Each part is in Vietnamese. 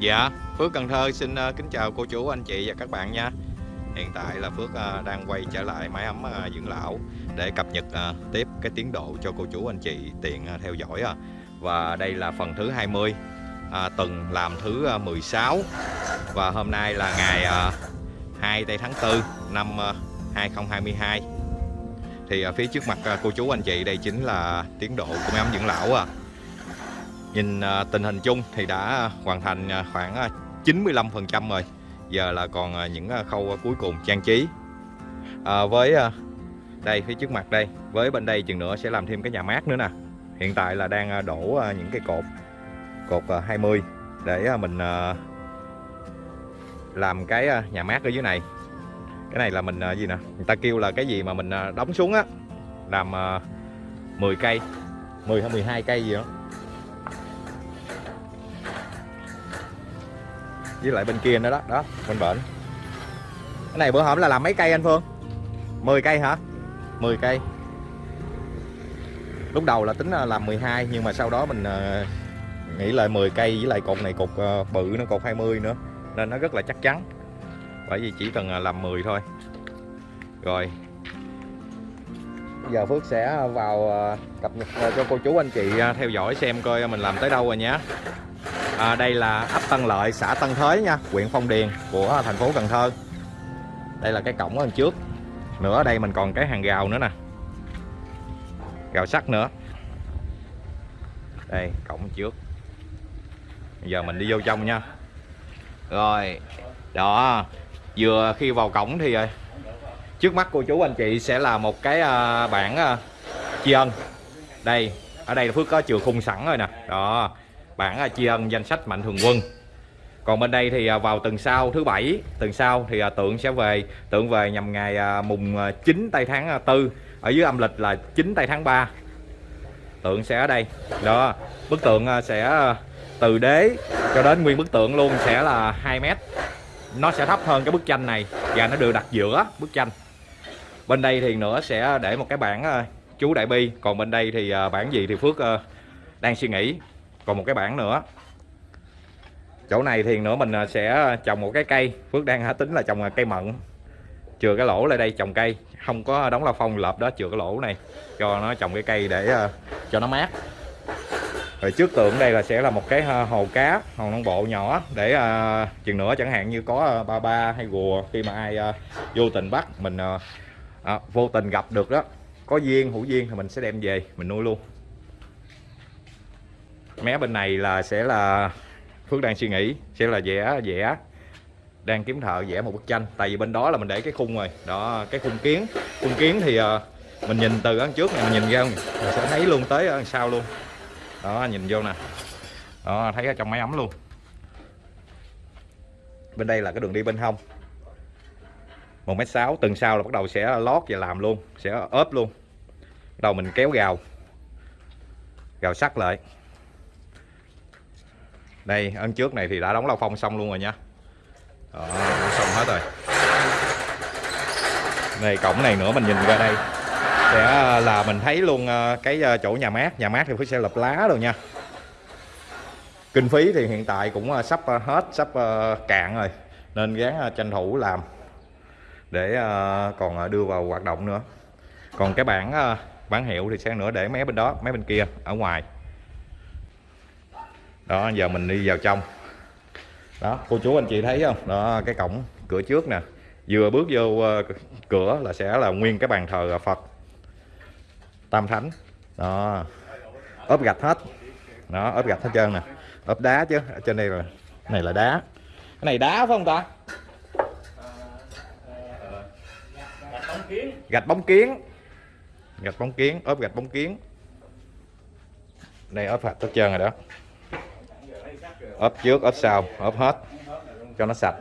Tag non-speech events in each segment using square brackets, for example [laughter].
Dạ, Phước Cần Thơ xin ờ, kính chào cô chú, anh chị và các bạn nha. Hiện tại là Phước ờ, đang quay trở lại máy ấm ờ, dưỡng lão Để cập nhật tiếp cái tiến độ cho cô chú, anh chị tiện theo dõi. Và đây là phần thứ 20 Tuần làm thứ 16 Và hôm nay là ngày 2 tây tháng 4 năm 2022 Thì phía trước mặt cô chú, anh chị đây chính là tiến độ của máy ấm dưỡng lão à Nhìn à, tình hình chung thì đã hoàn thành à, khoảng à, 95% rồi. Giờ là còn những khâu cuối cùng trang trí. À, Với đây phía trước mặt đây Với bên đây chừng nữa sẽ làm thêm cái nhà mát nữa nè. Hiện tại là đang đổ những cái cột Cột 20 Để mình làm cái nhà mát ở dưới này. Cái này là mình gì nè? Người ta kêu là cái gì mà mình đóng xuống á Làm 10 cây 10 hay 12 cây gì đó. Với lại bên kia nữa đó đó, bên bển. Cái này bữa hổm là làm mấy cây anh Phương? 10 cây hả? 10 cây. Lúc đầu là tính là làm 12 nhưng mà sau đó mình ờ, nghĩ lại 10 cây với lại cột này cột ờ, bự nó cột 20 nữa, nên nó rất là chắc chắn. Bởi vì chỉ cần ờ, làm 10 thôi. Rồi. Giờ Phước sẽ vào cập nhật cho cô chú anh chị theo dõi xem coi mình làm tới đâu rồi nhé à, đây là ấp Tân Lợi xã Tân Thới nha huyện Phong Điền của thành phố Cần Thơ. Đây là cái cổng ở trước. Nữa ở đây mình còn cái hàng rào nữa nè. Rào sắt nữa. Đây cổng trước. Giờ mình đi vô trong nha. Rồi đó. Vừa khi vào cổng thì ờ, trước mắt cô chú anh chị sẽ là một cái ờ, bảng tri ân. Đây ở đây Phước có chừa khung sẵn rồi nè. Đó bản à, tri ân danh sách mạnh thường quân. Còn bên đây thì à, vào tuần sau, thứ bảy, tuần sau thì à, tượng sẽ về, tượng về nhằm ngày mùng 9 tây tháng 4 ở dưới âm lịch là 9 tây tháng 3 tượng sẽ ở đây. Đó, bức tượng sẽ từ đế cho đến nguyên bức tượng luôn sẽ là 2 mét. Nó sẽ thấp hơn cái bức tranh này và nó được đặt giữa bức tranh. Bên đây thì nữa sẽ để một cái bảng chú đại bi. Còn bên đây thì bản gì thì phước đang suy nghĩ còn một cái bảng nữa. Chỗ này thì nữa mình à, sẽ trồng một cái cây. Phước đang tính là trồng cây mận. Chừa cái lỗ lại đây trồng cây. Không có đóng la phong lợp đó chừa cái lỗ này cho nó trồng cái cây để à, cho nó mát. Rồi trước tượng đây là sẽ là một cái à, hồ cá hồ non bộ nhỏ để uh, chừng nữa chẳng hạn như có ba ba hay gùa khi mà ai uh, vô tình bắt mình uh, uh, vô tình gặp được đó. Có duyên hữu duyên thì mình sẽ đem về mình nuôi luôn mé bên này là sẽ là, Phước đang suy nghĩ, sẽ là vẽ vẽ, đang kiếm thợ vẽ một bức tranh. Tại vì bên đó là mình để cái khung rồi. Đó, cái khung kiến. Khung kiến thì ờ, mình nhìn từ ăn trước này mình nhìn ra mình sẽ thấy luôn tới ở sau luôn. Đó, nhìn vô nè. Đó, thấy ở trong máy ấm luôn. Bên đây là cái đường đi bên hông. Một mét sáu, từng sau là bắt đầu sẽ lót và làm luôn, sẽ ốp luôn. Đầu mình kéo gào. Gào sắt lại đây ấn trước này thì đã đóng lao phong xong luôn rồi nha. Đó, xong hết rồi. Này cổng này nữa mình nhìn ra đây. Sẽ à, là mình thấy luôn à, cái à, chỗ nhà mát. Nhà mát thì phải sẽ lập lá rồi nha. Kinh phí thì hiện tại cũng sắp hết sắp cạn rồi. Nên gán tranh thủ làm để còn đưa vào hoạt động nữa. Còn cái bảng bản hiệu thì sẽ nữa để mấy bên đó mấy bên kia ở ngoài đó giờ mình đi vào trong. Đó cô chú anh chị thấy không? Đó cái cổng cửa trước nè. Vừa bước vô uh, cửa là sẽ là nguyên cái bàn thờ Phật. Tam Thánh. Đó. Ốp gạch hết. Đó ốp gạch hết trơn nè. Ốp đá chứ ở trên đây là này là đá. Cái này đá phải không ta? Gạch bóng kiến. Gạch bóng kiến ốp gạch bóng kiến. Đây ốp gạch hết trơn rồi đó ốp trước ốp sau ốp hết cho nó sạch.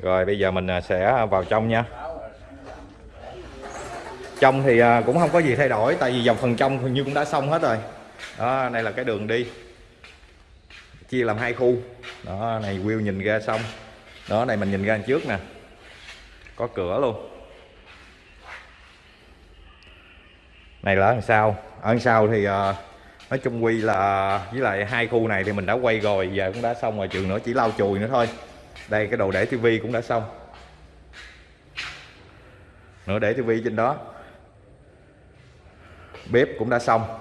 Rồi bây giờ mình à, sẽ vào trong nha. Trong thì à, cũng không có gì thay đổi tại vì dòng phần trong hình như cũng đã xong hết rồi. Đó đây là cái đường đi. Chia làm hai khu. Đó này view nhìn ra xong. Đó này mình nhìn ra trước nè. Có cửa luôn. Này là ở đằng sau. Ở đằng sau thì uh, nói chung quy là, với lại hai khu này thì mình đã quay rồi, giờ cũng đã xong rồi, chừng nữa chỉ lau chùi nữa thôi. Đây, cái đồ để tivi cũng đã xong. Nữa để tivi trên đó. Bếp cũng đã xong.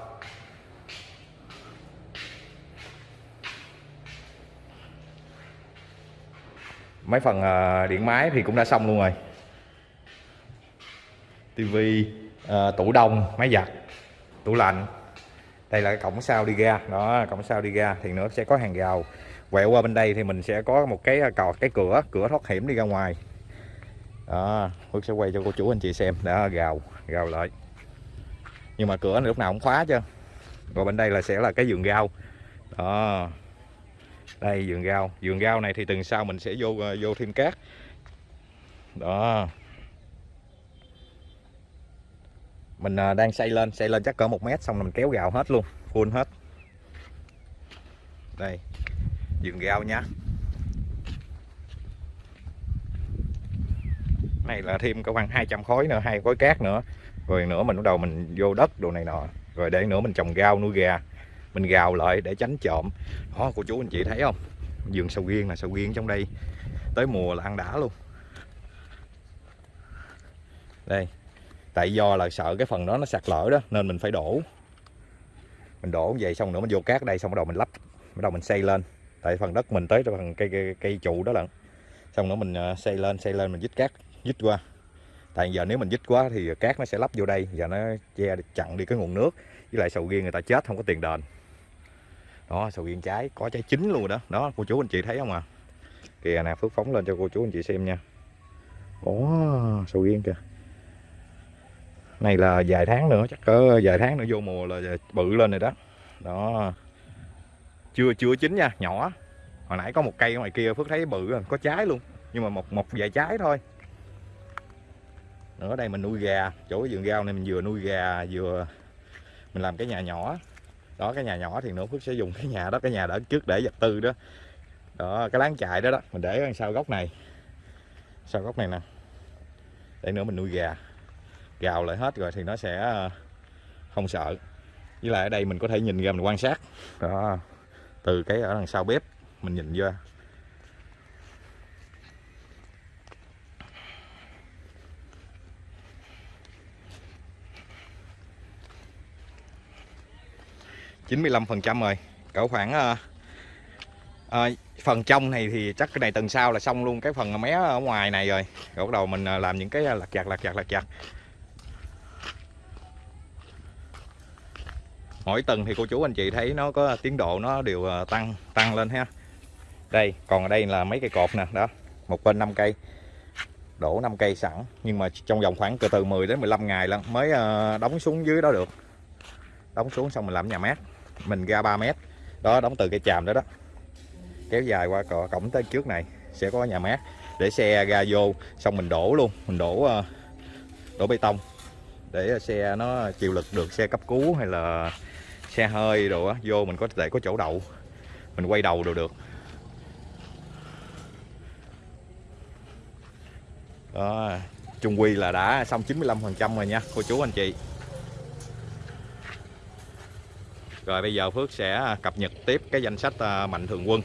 Mấy phần à, điện máy thì cũng đã xong luôn rồi. Tivi à, tủ đông, máy giặt, tủ lạnh đây là cái cổng sau đi ra. Đó cổng sau đi ra thì nữa sẽ có hàng rào. Quẹo qua bên đây thì mình sẽ có một cái à, cò, cái cửa cửa thoát hiểm đi ra ngoài. Đó Phước sẽ quay cho cô chú anh chị xem. Đã gào gào lại. Nhưng mà cửa này lúc nào cũng khóa chứ. Rồi bên đây là sẽ là cái giường rau. Đó. Đây giường rau. Giường rau này thì từng sau mình sẽ vô à, vô thêm cát. Đó. Mình à, đang xây lên xây lên chắc cỡ một mét xong rồi mình kéo gạo hết luôn, full hết. Đây dừng gạo nhá này là thêm có khoảng 200 khối nữa, hai khối cát nữa. Rồi nữa mình bắt đầu mình vô đất đồ này nọ. Rồi để nữa mình trồng rau, nuôi gà. Mình gào lại để tránh trộm. Đó, cô chú anh chị thấy không? Vườn sầu riêng là sầu riêng trong đây. Tới mùa là ăn đã luôn. Đây tại do là sợ cái phần đó nó sạt lở đó nên mình phải đổ. Mình đổ về xong nữa mình vô cát đây xong bắt đầu mình lắp bắt đầu mình xây lên. Tại phần đất mình tới phần cây cây, cây trụ đó lận. Xong nữa mình à, xây lên xây lên mình dít cát dít qua. Tại giờ nếu mình dít quá thì cát nó sẽ lắp vô đây và nó che chặn đi cái nguồn nước. Với lại sầu riêng người ta chết không có tiền đền. Đó sầu riêng trái có trái chín luôn rồi đó. Đó cô chú anh chị thấy không à? Kìa nè phước phóng lên cho cô chú anh chị xem nha. Ồ sầu riêng kìa này là vài tháng nữa, chắc cỡ vài tháng nữa vô mùa là bự lên rồi đó. Đó. Chưa chưa chín nha, nhỏ. Hồi nãy có một cây ngoài kia, phước thấy bự rồi, có trái luôn. Nhưng mà một một vài trái thôi. Nữa đây mình nuôi gà, chỗ cái vườn rau này mình vừa nuôi gà, vừa mình làm cái nhà nhỏ. Đó, cái nhà nhỏ thì nữa phước sẽ dùng cái nhà đó, cái nhà đó trước để vật tư đó. Đó, cái láng chạy đó đó, mình để đằng sau góc này. Sau góc này nè. Để nữa mình nuôi gà gào lại hết rồi thì nó sẽ ờ, không sợ. Với lại ở đây mình có thể nhìn ra mình quan sát. Đó. Từ cái ở đằng sau bếp mình nhìn vô. 95% rồi. Cỡ khoảng à, à, phần trong này thì chắc cái này tuần sau là xong luôn. Cái phần mé ở ngoài này rồi. Rồi bắt đầu mình làm những cái lặt chặt lặt chặt lặt chặt mỗi tuần thì cô chú anh chị thấy nó có tiến độ nó đều à, tăng tăng lên ha. Đây, còn ở đây là mấy cây cột nè, đó, một bên 5 cây, đổ 5 cây sẵn, nhưng mà trong vòng khoảng từ 10 đến 15 ngày lần mới à, đóng xuống dưới đó được. Đóng xuống xong mình làm nhà mát, mình ra 3 mét, đó, đóng từ cây chàm đó đó. Kéo dài qua cổng tới trước này, sẽ có nhà mát, để xe ra vô, xong mình đổ luôn, mình đổ à, đổ bê tông, để xe nó chịu lực được, xe cấp cứu hay là xe hơi đồ á vô mình có thể có chỗ đậu. Mình quay đầu đều được. Đó chung quy là đã xong 95 phần trăm rồi nha cô chú anh chị. Rồi bây giờ Phước sẽ à, cập nhật tiếp cái danh sách à, mạnh thường quân.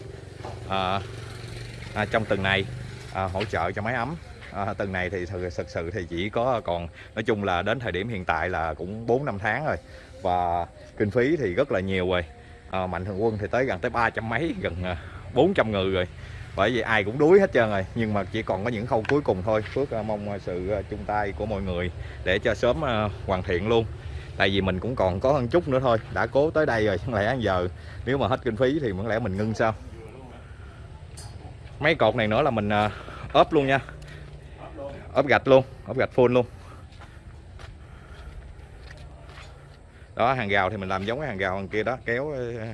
À, à, trong tuần này à, hỗ trợ cho máy ấm. À, tuần này thì thực sự thì chỉ có còn nói chung là đến thời điểm hiện tại là cũng 4 năm tháng rồi và kinh phí thì rất là nhiều rồi. À, mạnh thường quân thì tới gần tới ba trăm mấy gần ờ, 400 người rồi. Bởi vì ai cũng đuối hết trơn rồi nhưng mà chỉ còn có những khâu cuối cùng thôi. Phước ờ, mong sự chung tay của mọi người để cho sớm hoàn thiện luôn. Tại vì mình cũng còn có hơn chút nữa thôi đã cố tới đây rồi chẳng lẽ giờ nếu mà hết kinh phí thì vẫn lẽ mình ngưng sao? Mấy cột này nữa là mình ốp luôn nha. Ốp gạch luôn ốp gạch full luôn. Đó, hàng gào thì mình làm giống cái hàng gào hàng kia đó, kéo ờ,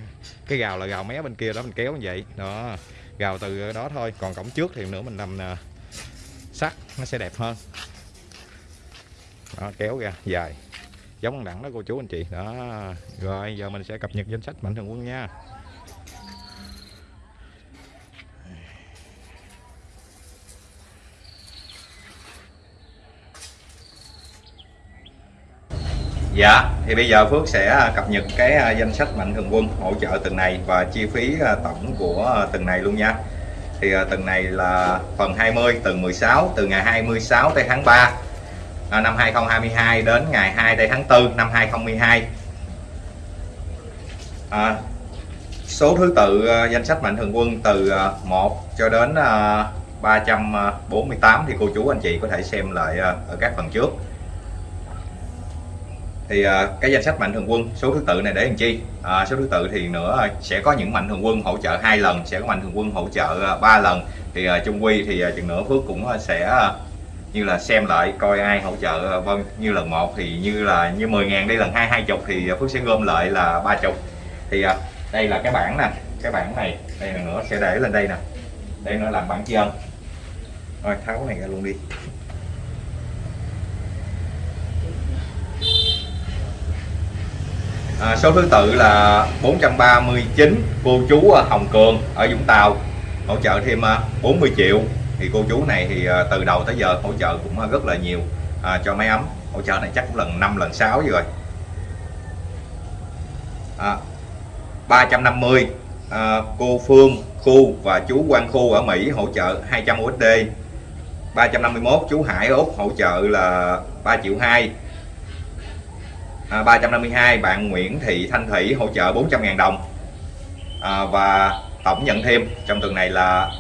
cái gào là gào mé bên kia đó, mình kéo như vậy. Đó, gào từ đó thôi. Còn cổng trước thì nữa mình làm ờ, sắt, nó sẽ đẹp hơn. Đó, kéo ra, dài. Giống đẳng đó, cô chú, anh chị. Đó, rồi, giờ mình sẽ cập nhật danh sách mạnh thường quân nha. Dạ, thì bây giờ Phước sẽ à, cập nhật cái à, danh sách mạnh thường quân hỗ trợ tuần này và chi phí à, tổng của tuần này luôn nha. Thì tuần này là phần 20 tuần 16 từ ngày 26 tới tháng 3 năm 2022 đến ngày 2 tới tháng 4 năm 2012. À, số thứ tự danh sách mạnh thường quân từ 1 cho đến 348 thì cô chú anh chị có thể xem lại ở các phần trước thì uh, cái danh sách mạnh thường quân số thứ tự này để làm chi? Uh, số thứ tự thì nữa sẽ có những mạnh thường quân hỗ trợ hai lần sẽ có mạnh thường quân hỗ trợ à, ba uh, lần. Thì uh, chung quy thì uh, chừng nữa phước cũng uh, sẽ uh, như là xem lại coi ai hỗ trợ uh, vâng như lần một. Thì như là như 10 ngàn đi lần hai hai chục thì phước sẽ gom lại là ba chục. Thì uh, đây là cái bảng nè cái bảng này. Đây là nữa sẽ để lên đây nè. Đây nó làm bảng chi ân. Rồi tháo này ra luôn đi. À, số thứ tự là 439 cô chú Hồng Cường ở Vũng Tàu. Hỗ trợ thêm à, 40 triệu. Thì cô chú này thì à, từ đầu tới giờ hỗ trợ cũng à, rất là nhiều à, cho máy ấm. Hỗ trợ này chắc cũng lần 5 lần 6 rồi. À, 350 à, cô Phương Khu và chú Quang Khu ở Mỹ hỗ trợ 200 USD 351 chú Hải Úc hỗ trợ là 3 triệu 2 à, 352 bạn Nguyễn Thị Thanh Thủy hỗ trợ 400.000 đồng. À, và tổng nhận thêm trong tuần này là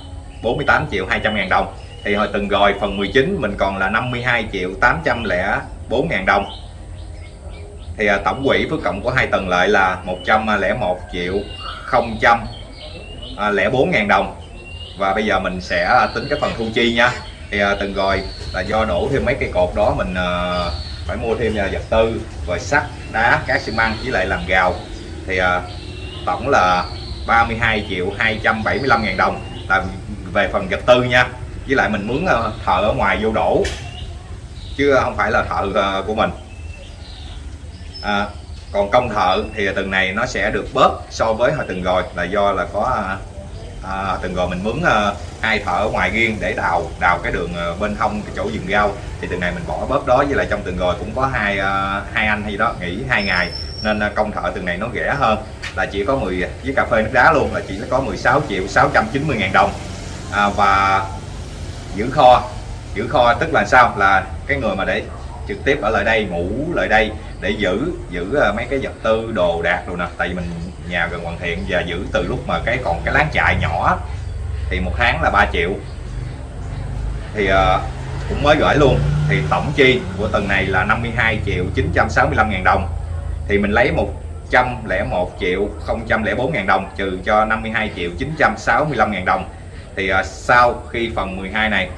48 triệu 200 ngàn đồng. Thì hồi từng rồi phần 19 mình còn là 52 triệu 804 ngàn đồng. Thì à, tổng quỹ phước cộng của hai tuần lại là 101 triệu 004 ngàn đồng. Và bây giờ mình sẽ tính cái phần thu chi nha. Thì à, từng rồi là do đổ thêm mấy cây cột đó mình à, phải mua thêm à, vật tư rồi sắt đá cát xi măng với lại làm gào thì à, tổng là 32 triệu 275 ngàn đồng là về phần vật tư nha. Với lại mình mướn à, thợ ở ngoài vô đổ chứ không phải là thợ à, của mình. À, còn công thợ thì từng này nó sẽ được bớt so với hồi từng rồi là do là có à, từng rồi mình mướn à, hai thợ ở ngoài riêng để đào đào cái đường ờ, bên hông cái chỗ vườn rau thì từng này mình bỏ bớt đó với lại trong từng rồi cũng có hai ờ, hai anh hay đó nghỉ hai ngày. Nên ờ, công thợ từng này nó rẻ hơn. Là chỉ có 10 với cà phê nước đá luôn là chỉ có 16 triệu 690 ngàn đồng. À, và giữ kho giữ kho tức là sao? Là cái người mà để trực tiếp ở lại đây ngủ lại đây để giữ giữ mấy cái vật tư đồ đạc rồi nè tại vì mình nhà gần hoàn thiện và giữ từ lúc mà cái còn cái láng chạy nhỏ thì một tháng là 3 triệu. Thì uh, cũng mới gửi luôn. Thì tổng chi của tuần này là 52 triệu 965 ngàn đồng. Thì mình lấy 101 triệu 004 ngàn đồng trừ cho 52 triệu 965 ngàn đồng. Thì uh, sau khi phần 12 này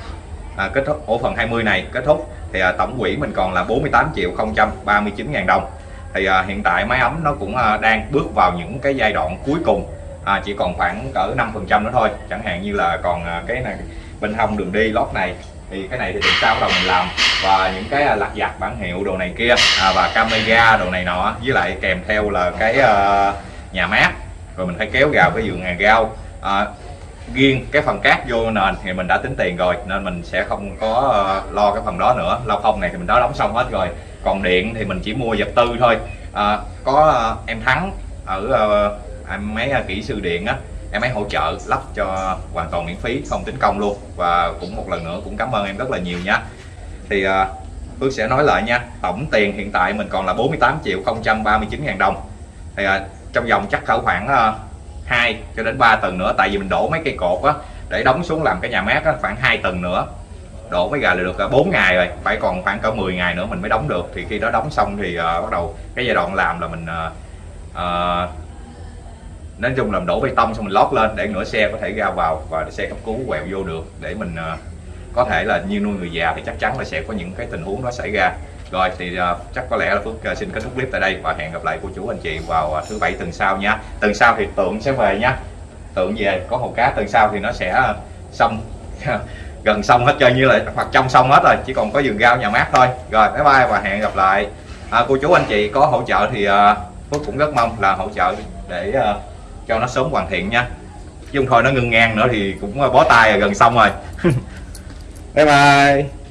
à, kết thúc ổ phần 20 này kết thúc thì à, tổng quỹ mình còn là 48 triệu 039 ngàn đồng. Thì à, hiện tại máy ấm nó cũng à, đang bước vào những cái giai đoạn cuối cùng à, chỉ còn khoảng cỡ 5 phần trăm nữa thôi. Chẳng hạn như là còn à, cái này bên hông đường đi lót này thì cái này thì tuần sau bắt đầu mình làm. Và những cái à, lặt vặt bản hiệu đồ này kia à, và camera đồ này nọ với lại kèm theo là cái uh, nhà mát. Rồi mình phải kéo gào cái giường hàng gao à, riêng cái phần cát vô nền thì mình đã tính tiền rồi nên mình sẽ không có uh, lo cái phần đó nữa. Lau không này thì mình đã đóng xong hết rồi. Còn điện thì mình chỉ mua vật tư thôi. À, có uh, em thắng ở uh, em mấy à, kỹ sư điện á em ấy hỗ trợ lắp cho hoàn toàn miễn phí không tính công luôn. Và cũng một lần nữa cũng cảm ơn em rất là nhiều nha. Thì à, uh, Phước sẽ nói lại nha tổng tiền hiện tại mình còn là 48 triệu 039 ngàn đồng. Thì à, trong vòng chắc cỡ khoảng uh, 2 cho đến 3 tuần nữa tại vì mình đổ mấy cây cột á để đóng xuống làm cái nhà mát á, khoảng 2 tuần nữa. Đổ mấy gà là được 4 ngày rồi phải còn khoảng cỡ 10 ngày nữa mình mới đóng được. Thì khi đó đóng xong thì uh, bắt đầu cái giai đoạn làm là mình uh, uh, nói chung làm đổ bê tông xong mình lót lên để nửa xe có thể ra vào và xe cấp cứu quẹo vô được để mình uh, có thể là như nuôi người già thì chắc chắn là sẽ có những cái tình huống đó xảy ra. Rồi thì uh, chắc có lẽ là Phước uh, xin kết thúc clip tại đây và hẹn gặp lại cô chú anh chị vào uh, thứ bảy tuần sau nha. Tuần sau thì tượng sẽ về nha. Tượng về có hồ cá tuần sau thì nó sẽ xong. [laughs] Gần xong hết chơi như là hoặc trong xong hết rồi chỉ còn có vườn rau nhà mát thôi. Rồi bye bye và hẹn gặp lại. À, cô chú anh chị có hỗ trợ thì uh, Phước cũng rất mong là hỗ trợ để uh, cho nó sớm hoàn thiện nha. Chứ không thôi nó ngưng ngang nữa thì cũng à, bó tay gần xong rồi. [laughs] Bye bye.